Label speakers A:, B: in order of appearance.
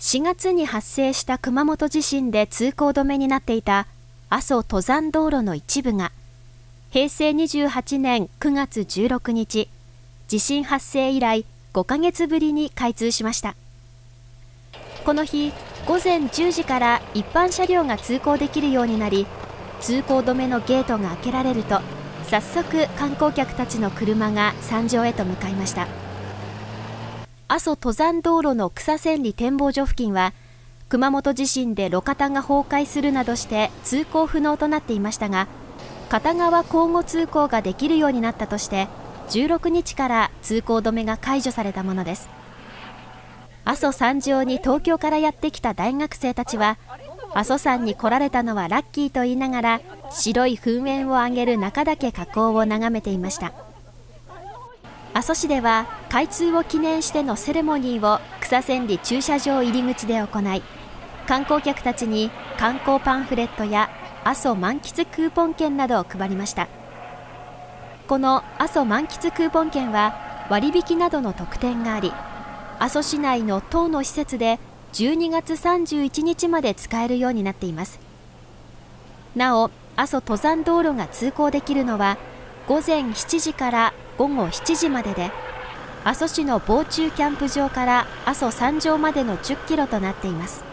A: 4月に発生した熊本地震で通行止めになっていた阿蘇登山道路の一部が平成28年9月16日地震発生以来5ヶ月ぶりに開通しました。この日午前10時から一般車両が通行できるようになり通行止めのゲートが開けられると早速観光客たちの車が山上へと向かいました。阿蘇登山道路の草千里展望所付近は熊本地震で路肩が崩壊するなどして通行不能となっていましたが片側交互通行ができるようになったとして16日から通行止めが解除されたものです。阿蘇山上に東京からやってきた大学生たちは阿蘇山に来られたのはラッキーと言いながら白い噴煙を上げる中岳火口を眺めていました。阿蘇市では開通を記念してのセレモニーを草千里駐車場入り口で行い観光客たちに観光パンフレットや阿蘇満喫クーポン券などを配りました。この阿蘇満喫クーポン券は割引などの特典があり阿蘇市内の10の施設で12月31日まで使えるようになっています。なお阿蘇登山道路が通行できるのは午前7時から午後7時までで阿蘇市の防虫キャンプ場から阿蘇山上までの10キロとなっています。